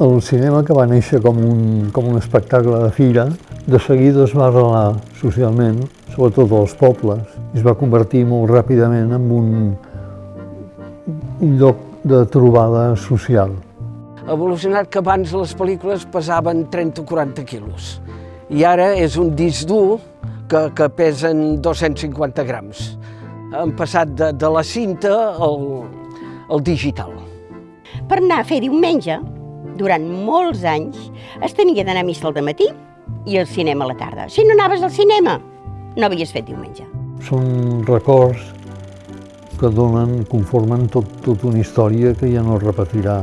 El cinema, que va néixer com un, com un espectacle de fira, de seguida es va arrelar socialment, sobretot als pobles, i es va convertir molt ràpidament en un, un lloc de trobada social. Ha evolucionat que abans les pel·lícules pesaven 30 o 40 quilos i ara és un disc dur que, que pesen 250 grams. Han passat de, de la cinta al, al digital. Per anar a fer diumenge, durant molts anys, es tenia d'anar a missa al matí i al cinema a la tarda. Si no anaves al cinema, no havies fet diumenge. Són records que donen, conformen tot, tota una història que ja no es repetirà.